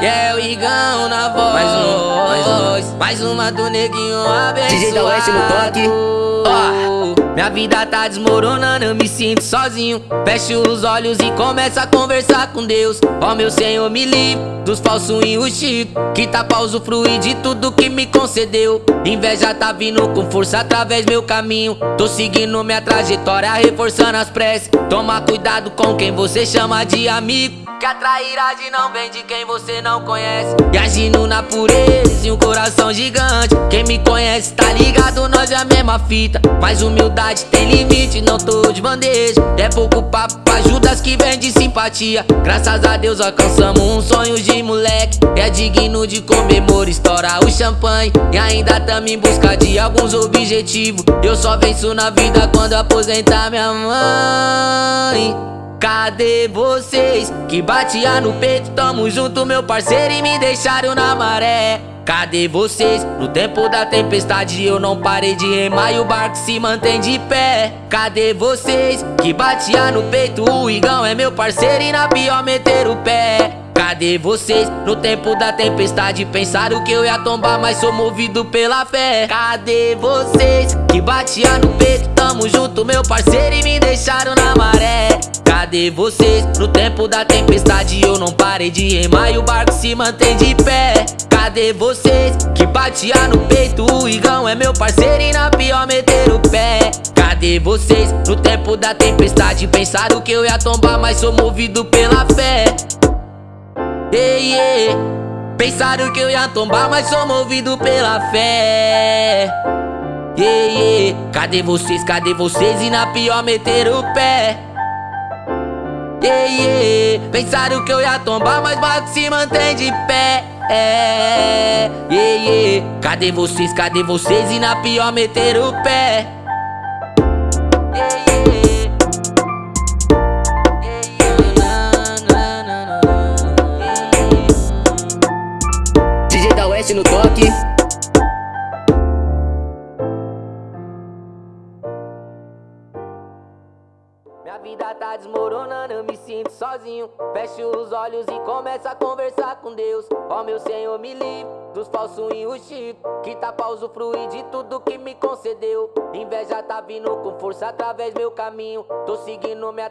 E é o Igão na voz Mais um, mais um. Mais uma do neguinho abençoado DJ da Oeste no toque. Ó, Minha vida tá desmoronando, eu me sinto sozinho. Fecho os olhos e começo a conversar com Deus. Ó meu Senhor, me livre dos falsos e o chico Que tá pra usufruir de tudo que me concedeu. Inveja tá vindo com força através meu caminho. Tô seguindo minha trajetória, reforçando as preces. Toma cuidado com quem você chama de amigo que a trairagem não vem de quem você não conhece. E agindo na pureza e um coração gigante. Quem me conhece tá ligado, nós é a mesma fita. Mas humildade tem limite, não tô de bandeja. É pouco papo pra ajudas que vem de simpatia. Graças a Deus alcançamos um sonho de moleque. É digno de comemorar, estourar o champanhe. E ainda tamo em busca de alguns objetivos. Eu só venço na vida quando aposentar minha mãe Cadê vocês que batia no peito? Tamo junto, meu parceiro, e me deixaram na maré. Cadê vocês? No tempo da tempestade eu não parei de remar e o barco se mantém de pé. Cadê vocês que batia no peito? O Igão é meu parceiro e na pior meter o pé. Cadê vocês? No tempo da tempestade pensaram que eu ia tombar, mas sou movido pela fé. Cadê vocês que batia no peito? Tamo junto, meu parceiro, e me deixaram na. Cadê vocês? No tempo da tempestade eu não parei de remar e o barco se mantém de pé. Cadê vocês que batia no peito? O Igão é meu parceiro e na pior meter o pé. Cadê vocês? No tempo da tempestade pensaram que eu ia tombar, mas sou movido pela fé. Ei, ei, pensaram que eu ia tombar, mas sou movido pela fé. Ei, ei, cadê vocês? Cadê vocês? E na pior meter o pé. Ei, ei, pensaram que eu ia tombar, mas barco se mantém de pé. É, ei, ei, cadê vocês? Cadê vocês? E na pior meter o pé. DJ da Oeste no toque. Vida tá desmoronando, eu me sinto sozinho. Fecho os olhos e começo a conversar com Deus. Ó meu Senhor, me livre dos falsos e o chico Que tá pra usufruir de tudo que me concedeu. Inveja tá vindo com força através meu caminho. Tô seguindo minha